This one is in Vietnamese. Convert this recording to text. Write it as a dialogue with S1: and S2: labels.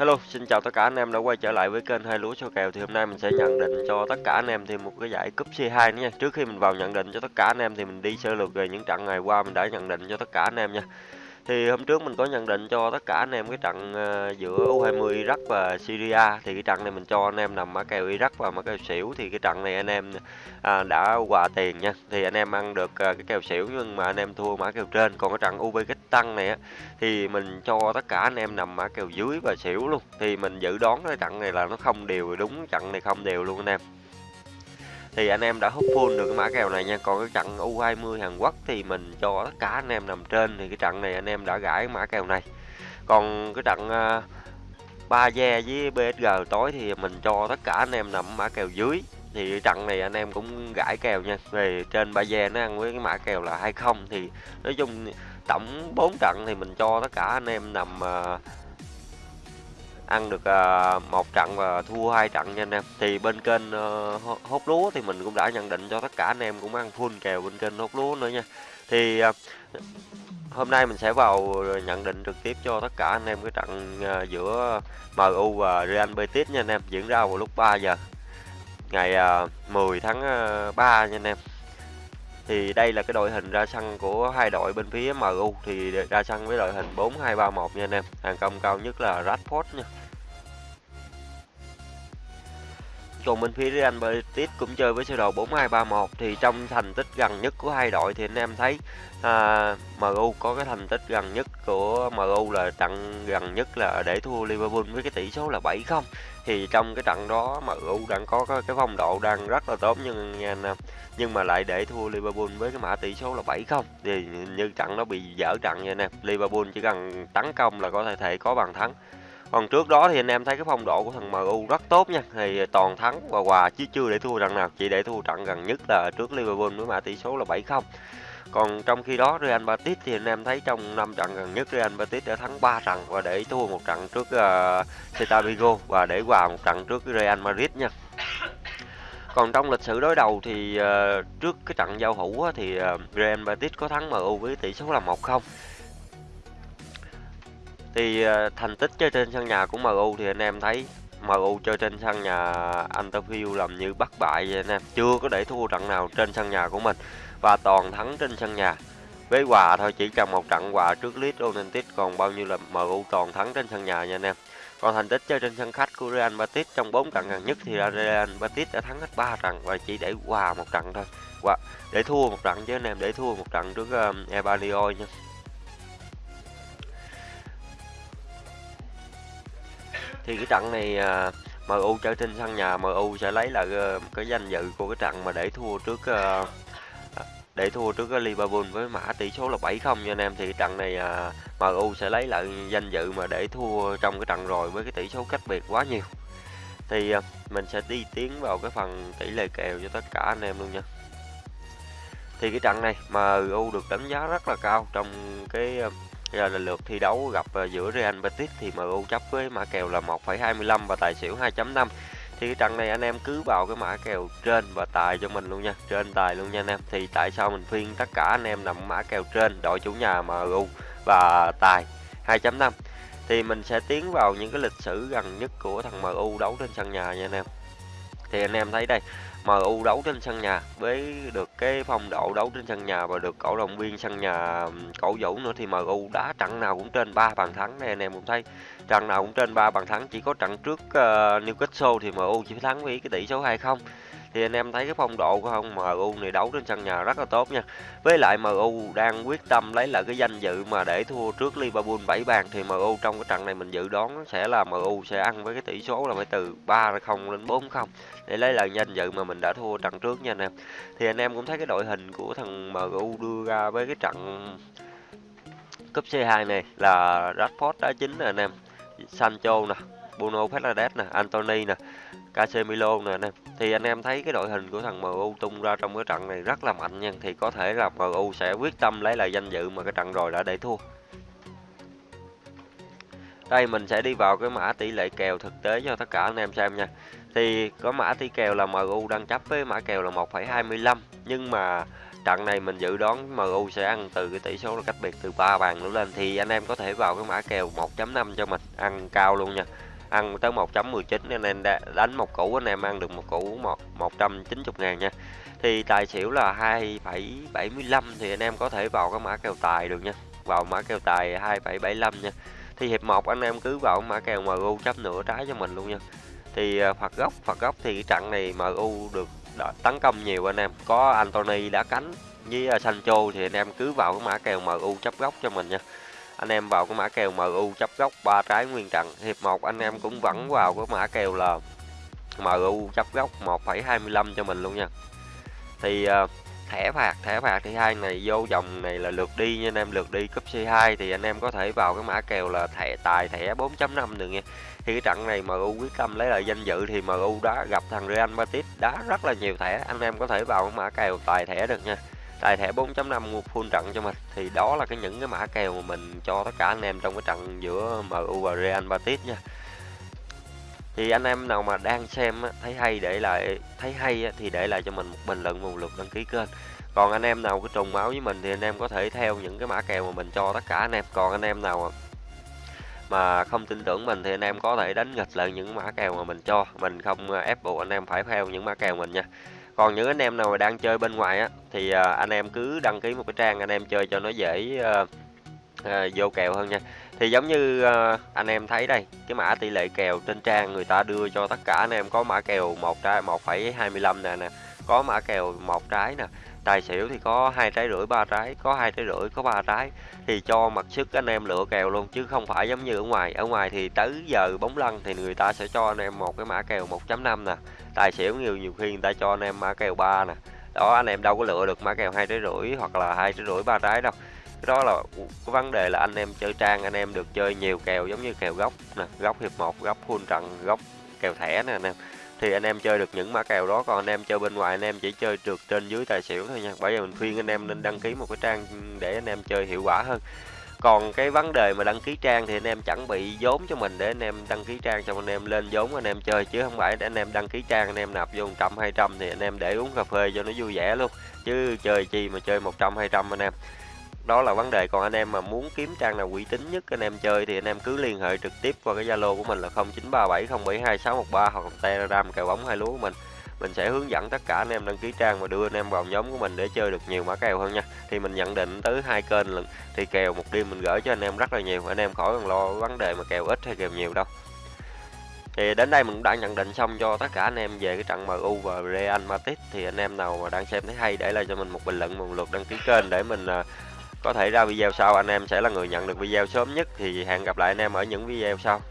S1: Hello, xin chào tất cả anh em đã quay trở lại với kênh hai lúa số kèo thì hôm nay mình sẽ nhận định cho tất cả anh em thêm một cái giải cúp C2 nữa nha. Trước khi mình vào nhận định cho tất cả anh em thì mình đi sơ lược về những trận ngày qua mình đã nhận định cho tất cả anh em nha. Thì hôm trước mình có nhận định cho tất cả anh em cái trận ờ, giữa U20 Iraq và Syria thì cái trận này mình cho anh em nằm mã kèo Iraq và mã kèo xỉu thì cái trận này anh em à, đã quà tiền nha. Thì anh em ăn được ờ, cái kèo xỉu nhưng mà anh em thua mã kèo trên. Còn cái trận Uzbekistan này á thì mình cho tất cả anh em nằm mã kèo dưới và xỉu luôn. Thì mình dự đoán cái trận này là nó không đều đúng trận này không đều luôn anh em thì anh em đã hút full được cái mã kèo này nha. Còn cái trận U20 Hàn Quốc thì mình cho tất cả anh em nằm trên. Thì cái trận này anh em đã gãi mã kèo này. Còn cái trận uh, ba ve với BSG tối thì mình cho tất cả anh em nằm mã kèo dưới. Thì trận này anh em cũng gãi kèo nha. Về trên ba ve nó ăn với cái mã kèo là 20 thì nói chung tổng 4 trận thì mình cho tất cả anh em nằm uh, ăn được uh, một trận và thua hai trận nha anh em. Thì bên kênh uh, hốt lúa thì mình cũng đã nhận định cho tất cả anh em cũng ăn full kèo bên kênh hốt lúa nữa nha. Thì uh, hôm nay mình sẽ vào nhận định trực tiếp cho tất cả anh em cái trận uh, giữa MU và Real Betis nha anh em. Diễn ra vào lúc 3 giờ ngày uh, 10 tháng uh, 3 nha anh em. Thì đây là cái đội hình ra sân của hai đội bên phía MU thì ra sân với đội hình 4231 nha anh em. Hàng công cao nhất là Rashford nha. Còn bên phía Real Betis cũng chơi với sơ đồ 4-2-3-1 thì trong thành tích gần nhất của hai đội thì anh em thấy à, MU có cái thành tích gần nhất của MU là trận gần nhất là để thua Liverpool với cái tỷ số là 7-0 thì trong cái trận đó MU đang có cái phong độ đang rất là tốt nhưng nhưng mà lại để thua Liverpool với cái mã tỷ số là 7-0 thì như trận nó bị dở trận vậy nè. Liverpool chỉ cần tấn công là có thể thể có bàn thắng còn trước đó thì anh em thấy cái phong độ của thằng MU rất tốt nha. Thì toàn thắng và hòa chứ chưa để thua trận nào. Chỉ để thua trận gần nhất là trước Liverpool với mã tỷ số là 7-0 còn trong khi đó Real Betis thì anh em thấy trong năm trận gần nhất Real Betis đã thắng 3 trận và để thua một trận trước uh, Celta Vigo và để hòa một trận trước Real Madrid nha. Còn trong lịch sử đối đầu thì uh, trước cái trận giao hữu á, thì uh, Real Betis có thắng MU với tỷ số là 1-0 thì uh, thành tích chơi trên sân nhà của MU thì anh em thấy MU chơi trên sân nhà Anfield làm như bất bại vậy anh em. Chưa có để thua trận nào trên sân nhà của mình và toàn thắng trên sân nhà. Với hòa thôi chỉ cần một trận hòa trước Leeds United còn bao nhiêu là MU toàn thắng trên sân nhà nha anh em. Còn thành tích chơi trên sân khách của Real Betis trong 4 trận gần nhất thì Real Betis đã thắng hết 3 trận và chỉ để hòa một trận thôi. Và để thua một trận chứ anh em để thua một trận trước um, Espanyol nha thì cái trận này uh, MU chơi trên sân nhà MU sẽ lấy lại uh, ờ, cái danh dự của cái trận mà để thua trước uh, để thua trước cái Liverpool với mã tỷ số là 7-0 nha anh em. Thì trận này à, MU sẽ lấy lại danh dự mà để thua trong cái trận rồi với cái tỷ số cách biệt quá nhiều. Thì à, mình sẽ đi tiến vào cái phần tỷ lệ kèo cho tất cả anh em luôn nha. Thì cái trận này MU được đánh giá rất là cao trong cái ờ, giờ à, là lượt thi đấu gặp à, giữa Real Betis thì MU chấp với mã kèo là 1,25 và tài xỉu 2.5 thì cái trận này anh em cứ vào cái mã kèo trên và tài cho mình luôn nha trên tài luôn nha anh em. Thì tại sao mình khuyên tất cả anh em nằm mã kèo trên đội chủ nhà MU và tài 2.5 thì mình sẽ tiến vào những cái lịch sử gần nhất của thằng MU đấu trên sân nhà nha anh em thì anh em thấy đây MU đấu trên sân nhà với được cái phong độ đấu trên sân nhà và được cổ động viên sân nhà cổ vũ nữa thì MU đá trận nào cũng trên 3 bàn thắng này anh em cũng thấy. Trận nào cũng trên 3 bàn thắng chỉ có trận trước uh, Newcastle thì MU chỉ thắng với cái tỷ số 2-0 thì anh em thấy cái phong độ của ông MU này đấu trên sân nhà rất là tốt nha. Với lại MU đang quyết tâm lấy lại cái danh dự mà để thua trước Liverpool 7 bàn thì MU trong cái trận này mình dự đoán sẽ là MU sẽ ăn với cái tỷ số là phải từ 3-0 đến 4-0 để lấy lại danh dự mà mình đã thua trận trước nha anh em. Thì anh em cũng thấy cái đội hình của thằng MU đưa ra với cái trận cúp C2 này là Rashford đá chính nè anh em. Sancho nè, Bruno Fernandes nè, Anthony nè, Casemiro nè anh em. Thì anh em thấy cái đội hình của thằng MU tung ra trong cái trận này rất là mạnh nha. Thì có thể là MU sẽ quyết tâm lấy lại danh dự mà cái trận rồi đã để thua. Đây mình sẽ đi vào cái mã tỷ lệ kèo thực tế cho tất cả anh em xem nha. Thì có mã tỷ kèo là MU đang chấp với mã kèo là 1,25 nhưng mà trận này mình dự đoán MU sẽ ăn từ cái tỷ số là cách biệt từ 3 bàn nữa lên thì anh em có thể vào cái mã kèo 1.5 cho mình ăn cao luôn nha ăn tới 1.19 nên em đánh một củ anh em ăn được một củ một 190 ngàn nha. Thì tài xỉu là 2,75 thì anh em có thể vào cái mã kèo tài được nha. Vào mã kèo tài 2,75 nha. Thì hiệp 1 anh em cứ vào mã kèo MU chấp nửa trái cho mình luôn nha. Thì à, phạt góc phạt góc thì cái trận này MU được tấn công nhiều anh em. Có Anthony đá cánh với à, Sancho thì anh em cứ vào cái mã kèo MU chấp góc cho mình nha anh em vào cái mã kèo MU chấp góc ba trái nguyên trận. Hiệp 1 anh em cũng vẫn vào cái mã kèo là MU chấp góc 1,25 cho mình luôn nha. Thì uh, thẻ phạt thẻ phạt thì hai này vô dòng này là lượt đi nha anh em lượt đi cấp C2 thì anh em có thể vào cái mã kèo là thẻ tài thẻ 4.5 được nha. Thì cái trận này MU quyết tâm lấy lại danh dự thì MU đã gặp thằng Real Madrid đá rất là nhiều thẻ. Anh em có thể vào cái mã kèo tài thẻ được nha tài thẻ 4.5 mua full trận cho mình. Thì đó là cái những cái mã kèo mà mình cho tất cả anh em trong cái trận giữa MU và Real Madrid nha. Thì anh em nào mà đang xem thấy hay để lại, thấy hay thì để lại cho mình một bình luận một lượt đăng ký kênh. Còn anh em nào có trùng máu với mình thì anh em có thể theo những cái mã kèo mà mình cho tất cả anh em. Còn anh em nào mà không tin tưởng mình thì anh em có thể đánh nghịch lại những mã kèo mà mình cho. Mình không à, ép buộc anh em phải theo những mã kèo mình nha còn những anh em nào mà đang chơi bên ngoài á thì à, anh em cứ đăng ký một cái trang anh em chơi cho nó dễ uh, uh, vô kèo hơn nha. Thì giống như uh, anh em thấy đây cái mã tỷ lệ kèo trên trang người ta đưa cho tất cả anh em có mã kèo một trái 1,25 nè nè có mã kèo một trái nè tài xỉu thì có hai trái rưỡi, ba trái, có hai trái rưỡi, có ba trái. Thì cho mặt sức anh em lựa kèo luôn, chứ không phải giống như ở ngoài. Ở ngoài thì tới giờ bóng lăn thì người ta sẽ cho anh em một cái mã kèo 1.5 nè. Tài xỉu nhiều nhiều khi người ta cho anh em mã kèo 3 nè. Đó, anh em đâu có lựa được mã kèo hai trái rưỡi hoặc là hai trái rưỡi, ba trái đâu. Cái đó là cái vấn đề là anh em chơi trang, anh em được chơi nhiều kèo giống như kèo góc nè góc hiệp một góc full trận góc kèo thẻ nè anh em thì anh em chơi được những mã kèo đó còn anh em chơi bên ngoài anh em chỉ chơi được trên dưới tài xỉu thôi nha bởi vì mình khuyên anh em nên đăng ký một cái trang để anh em chơi hiệu quả hơn còn cái vấn đề mà đăng ký trang thì anh em chẳng bị vốn cho mình để anh em đăng ký trang cho anh em lên vốn anh em chơi chứ không phải để anh em đăng ký trang anh em nạp vô một trăm hai trăm thì anh em để uống cà phê cho nó vui vẻ luôn chứ chơi chi mà chơi một trăm hai trăm anh em đó là vấn đề. Còn anh em mà muốn kiếm trang nào uy tín nhất, anh em chơi thì anh em cứ liên hệ trực tiếp qua cái zalo của mình là 0937072613 hoặc telegram kèo bóng hai lúa của mình. Mình sẽ hướng dẫn tất cả anh em đăng ký trang và đưa anh em vào nhóm của mình để chơi được nhiều mã kèo hơn nha. Thì mình nhận định tới hai kênh lần thì kèo một đêm mình gửi cho anh em rất là nhiều. Anh em khỏi cần lo vấn đề mà kèo ít hay kèo nhiều đâu. Thì đến đây mình cũng đã nhận định xong cho tất cả anh em về cái trận MU và Real Madrid. Thì anh em nào mà đang xem thấy hay để lại cho mình một bình luận, một lượt đăng ký kênh để mình à, có thể ra video sau, anh em sẽ là người nhận được video sớm nhất, thì hẹn gặp lại anh em ở những video sau.